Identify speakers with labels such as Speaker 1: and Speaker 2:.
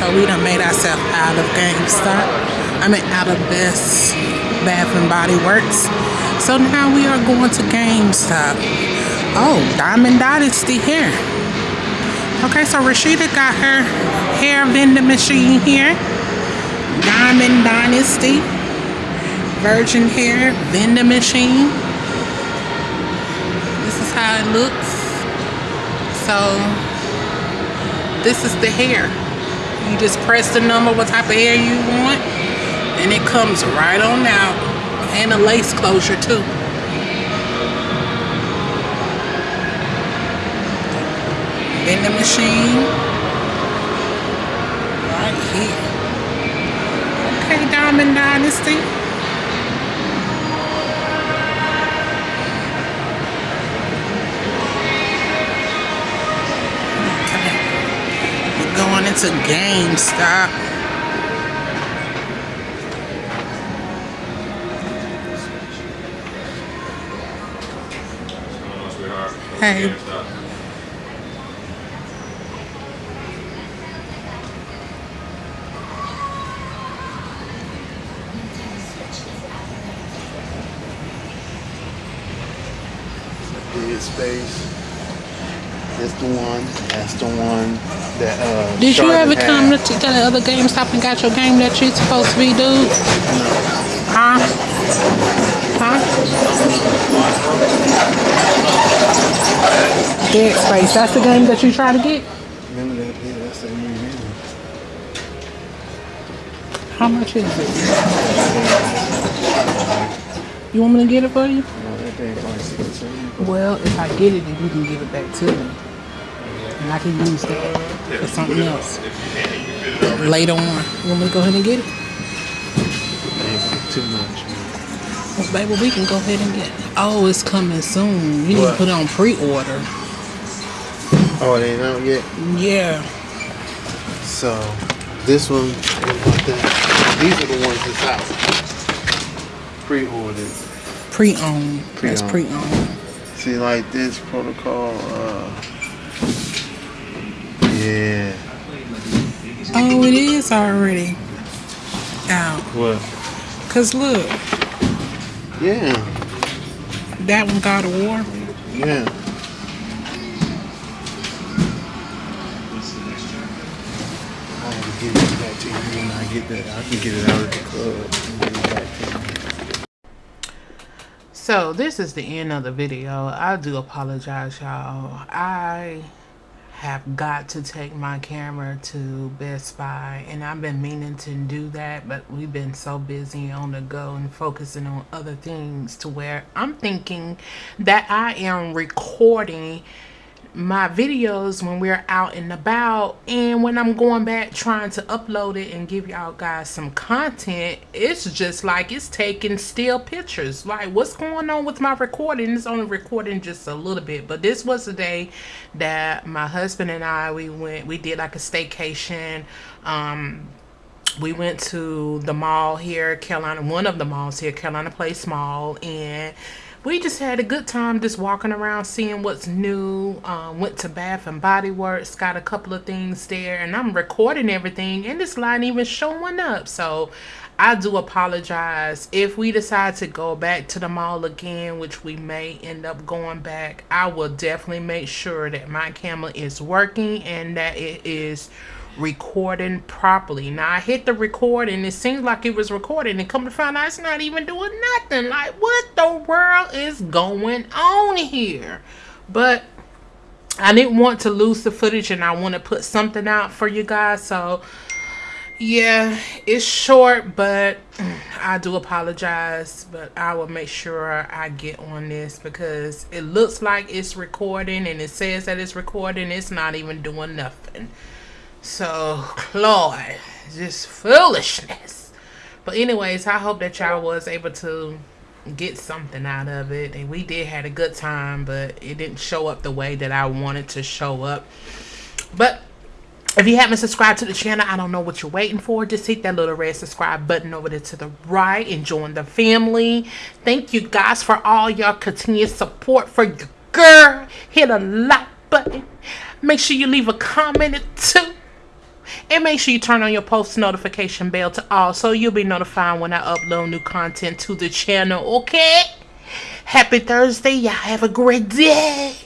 Speaker 1: So we done made ourselves out of GameStop. I mean, out of Best Bath and Body Works. So now we are going to GameStop. Oh, Diamond Dynasty here. Okay, so Rashida got her hair vending machine here. Diamond Dynasty. Virgin hair vending machine. This is how it looks. So, this is the hair. You just press the number, what type of hair you want, and it comes right on out. And a lace closure too. vending machine right here. Okay, Diamond Dynasty. Into GameStop. Hey.
Speaker 2: Space. That's the one. That's the one that uh
Speaker 1: Did you ever
Speaker 2: had.
Speaker 1: come to to the other GameStop and got your game that you're supposed to be, dude? Huh? Huh? Dead Space. That's the game that you try to get?
Speaker 2: Remember that? Yeah, that's the new game.
Speaker 1: How much is it? You want me to get it for you?
Speaker 2: No, that thing like sixteen.
Speaker 1: Well, if I get it, then you can give it back to me. And I can use that for something else. Later on. You want me to go ahead and get it?
Speaker 2: Too much.
Speaker 1: Well, baby, we can go ahead and get it. Oh, it's coming soon. You need to put it on pre-order.
Speaker 2: Oh, it ain't out yet.
Speaker 1: Yeah.
Speaker 2: So this one, these are the ones that's out. Pre-ordered.
Speaker 1: Pre-owned. That's
Speaker 2: Pre-owned.
Speaker 1: pre-owned.
Speaker 2: See, like this protocol. Uh, yeah.
Speaker 1: Oh, it is already out.
Speaker 2: What?
Speaker 1: Cause look,
Speaker 2: Yeah.
Speaker 1: that one got a War.
Speaker 2: Yeah. I have to give it back to you when I get that. I can get it out of the club and give it back to you.
Speaker 1: So this is the end of the video. I do apologize, y'all. I have got to take my camera to Best Buy, and I've been meaning to do that, but we've been so busy on the go and focusing on other things to where I'm thinking that I am recording my videos when we're out and about. And when I'm going back trying to upload it and give y'all guys some content it's just like it's taking still pictures. Like what's going on with my recording? It's only recording just a little bit. But this was the day that my husband and I we went we did like a staycation. Um we went to the mall here, Carolina, one of the malls here, Carolina Place Mall, and we just had a good time just walking around, seeing what's new. Um, went to Bath and Body Works, got a couple of things there, and I'm recording everything, and this line even showing up. So I do apologize if we decide to go back to the mall again, which we may end up going back. I will definitely make sure that my camera is working and that it is recording properly. Now I hit the record and it seems like it was recording and come to find out it's not even doing nothing. Like what the is going on here? But I didn't want to lose the footage and I want to put something out for you guys. So yeah, it's short, but I do apologize. But I will make sure I get on this because it looks like it's recording and it says that it's recording. It's not even doing nothing. So, Lord, just foolishness. But anyways, I hope that y'all was able to get something out of it. And we did had a good time, but it didn't show up the way that I wanted to show up. But if you haven't subscribed to the channel, I don't know what you're waiting for. Just hit that little red subscribe button over there to the right and join the family. Thank you guys for all your continued support for your girl. Hit a like button. Make sure you leave a comment or two. And make sure you turn on your post notification bell to all so you'll be notified when I upload new content to the channel, okay? Happy Thursday. Y'all have a great day.